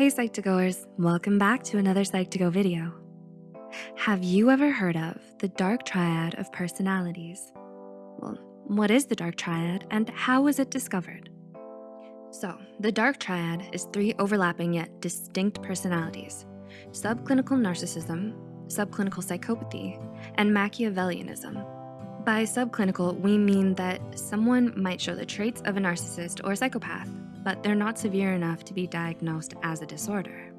Hey Psych2Goers, welcome back to another Psych2Go video. Have you ever heard of the dark triad of personalities? Well, what is the dark triad and how was it discovered? So the dark triad is three overlapping yet distinct personalities, subclinical narcissism, subclinical psychopathy, and Machiavellianism. By subclinical, we mean that someone might show the traits of a narcissist or psychopath, but they're not severe enough to be diagnosed as a disorder.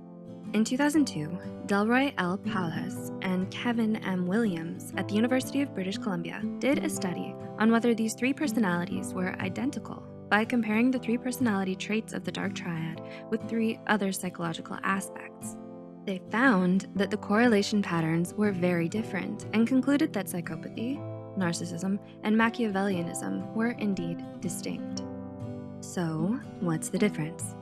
In 2002, Delroy L. Paulhus and Kevin M. Williams at the University of British Columbia did a study on whether these three personalities were identical by comparing the three personality traits of the dark triad with three other psychological aspects. They found that the correlation patterns were very different and concluded that psychopathy, narcissism, and Machiavellianism were indeed distinct. So what's the difference?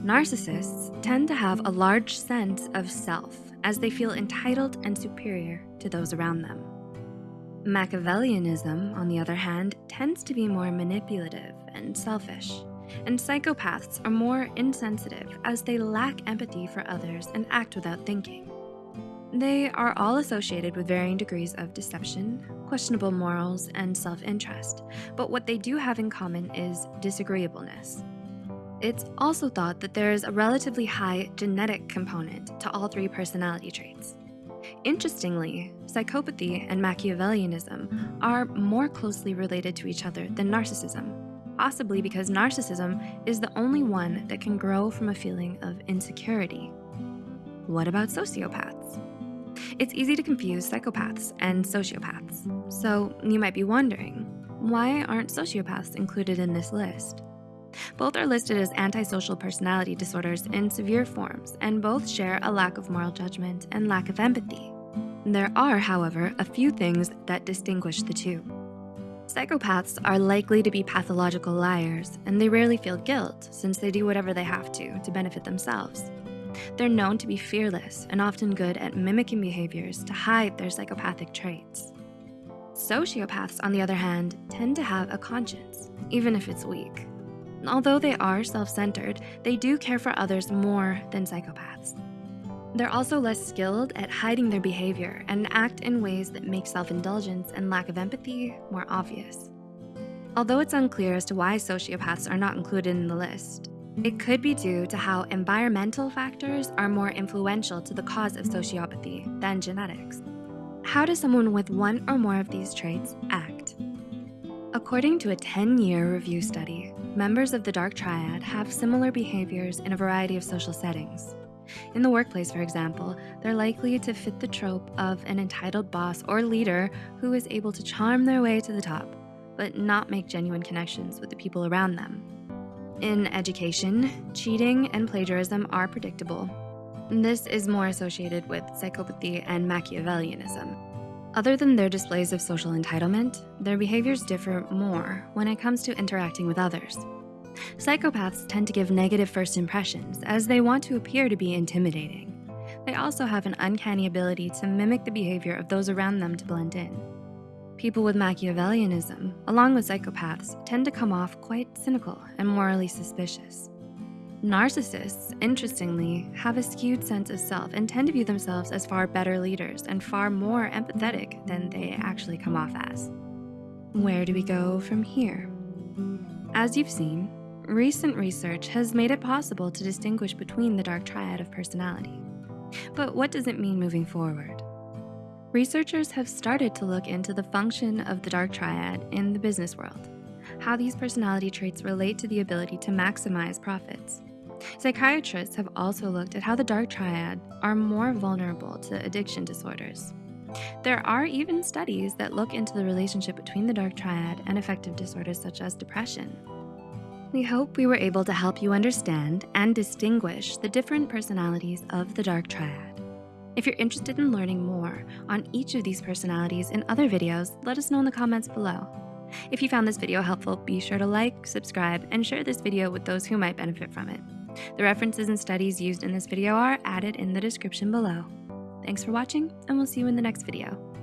Narcissists tend to have a large sense of self as they feel entitled and superior to those around them. Machiavellianism, on the other hand, tends to be more manipulative and selfish, and psychopaths are more insensitive as they lack empathy for others and act without thinking. They are all associated with varying degrees of deception, questionable morals, and self-interest, but what they do have in common is disagreeableness. It's also thought that there is a relatively high genetic component to all three personality traits. Interestingly, psychopathy and Machiavellianism are more closely related to each other than narcissism, possibly because narcissism is the only one that can grow from a feeling of insecurity. What about sociopaths? It's easy to confuse psychopaths and sociopaths. So you might be wondering, why aren't sociopaths included in this list? Both are listed as antisocial personality disorders in severe forms, and both share a lack of moral judgment and lack of empathy. There are, however, a few things that distinguish the two. Psychopaths are likely to be pathological liars, and they rarely feel guilt since they do whatever they have to to benefit themselves. They're known to be fearless and often good at mimicking behaviors to hide their psychopathic traits. Sociopaths, on the other hand, tend to have a conscience, even if it's weak. Although they are self-centered, they do care for others more than psychopaths. They're also less skilled at hiding their behavior and act in ways that make self-indulgence and lack of empathy more obvious. Although it's unclear as to why sociopaths are not included in the list, it could be due to how environmental factors are more influential to the cause of sociopathy than genetics. How does someone with one or more of these traits act? According to a 10-year review study, members of the dark triad have similar behaviors in a variety of social settings. In the workplace, for example, they're likely to fit the trope of an entitled boss or leader who is able to charm their way to the top, but not make genuine connections with the people around them. In education, cheating and plagiarism are predictable. This is more associated with psychopathy and Machiavellianism. Other than their displays of social entitlement, their behaviors differ more when it comes to interacting with others. Psychopaths tend to give negative first impressions as they want to appear to be intimidating. They also have an uncanny ability to mimic the behavior of those around them to blend in. People with Machiavellianism, along with psychopaths, tend to come off quite cynical and morally suspicious. Narcissists, interestingly, have a skewed sense of self and tend to view themselves as far better leaders and far more empathetic than they actually come off as. Where do we go from here? As you've seen, recent research has made it possible to distinguish between the dark triad of personality. But what does it mean moving forward? Researchers have started to look into the function of the dark triad in the business world, how these personality traits relate to the ability to maximize profits, Psychiatrists have also looked at how the dark triad are more vulnerable to addiction disorders. There are even studies that look into the relationship between the dark triad and affective disorders such as depression. We hope we were able to help you understand and distinguish the different personalities of the dark triad. If you're interested in learning more on each of these personalities in other videos, let us know in the comments below. If you found this video helpful, be sure to like, subscribe, and share this video with those who might benefit from it. The references and studies used in this video are added in the description below. Thanks for watching, and we'll see you in the next video.